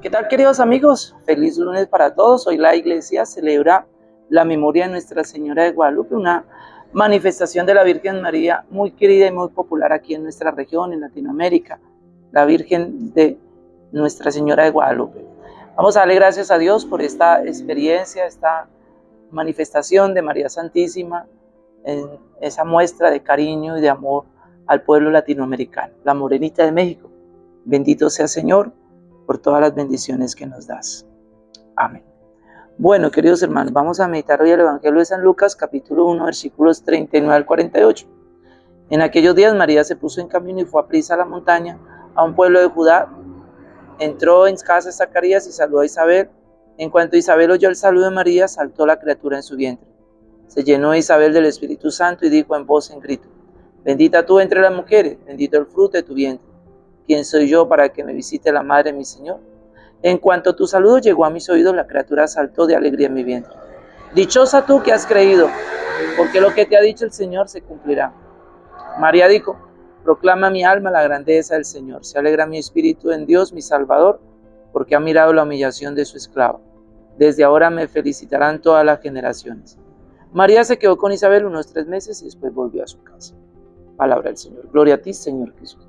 ¿Qué tal queridos amigos? Feliz lunes para todos. Hoy la iglesia celebra la memoria de Nuestra Señora de Guadalupe, una manifestación de la Virgen María muy querida y muy popular aquí en nuestra región, en Latinoamérica, la Virgen de Nuestra Señora de Guadalupe. Vamos a darle gracias a Dios por esta experiencia, esta manifestación de María Santísima, en esa muestra de cariño y de amor al pueblo latinoamericano, la morenita de México. Bendito sea Señor por todas las bendiciones que nos das. Amén. Bueno, queridos hermanos, vamos a meditar hoy el Evangelio de San Lucas, capítulo 1, versículos 39 al 48. En aquellos días María se puso en camino y fue a prisa a la montaña, a un pueblo de Judá. Entró en casa de Zacarías y saludó a Isabel. En cuanto Isabel oyó el saludo de María, saltó la criatura en su vientre. Se llenó Isabel del Espíritu Santo y dijo en voz en grito, Bendita tú entre las mujeres, bendito el fruto de tu vientre. ¿Quién soy yo para que me visite la madre mi Señor? En cuanto tu saludo llegó a mis oídos, la criatura saltó de alegría en mi vientre. Dichosa tú que has creído, porque lo que te ha dicho el Señor se cumplirá. María dijo, proclama mi alma la grandeza del Señor. Se alegra mi espíritu en Dios, mi Salvador, porque ha mirado la humillación de su esclavo. Desde ahora me felicitarán todas las generaciones. María se quedó con Isabel unos tres meses y después volvió a su casa. Palabra del Señor. Gloria a ti, Señor Jesús.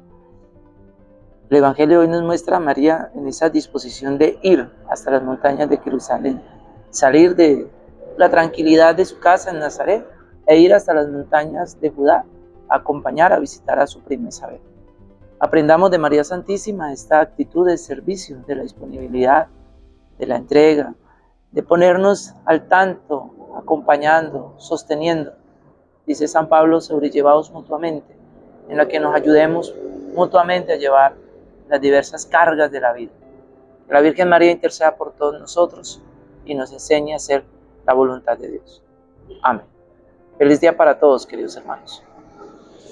El Evangelio hoy nos muestra a María en esa disposición de ir hasta las montañas de Jerusalén, salir de la tranquilidad de su casa en Nazaret e ir hasta las montañas de Judá, a acompañar a visitar a su prima Isabel. Aprendamos de María Santísima esta actitud de servicio, de la disponibilidad, de la entrega, de ponernos al tanto, acompañando, sosteniendo. Dice San Pablo, sobrellevados mutuamente, en la que nos ayudemos mutuamente a llevar las diversas cargas de la vida. Que la Virgen María interceda por todos nosotros y nos enseñe a hacer la voluntad de Dios. Amén. Feliz día para todos, queridos hermanos.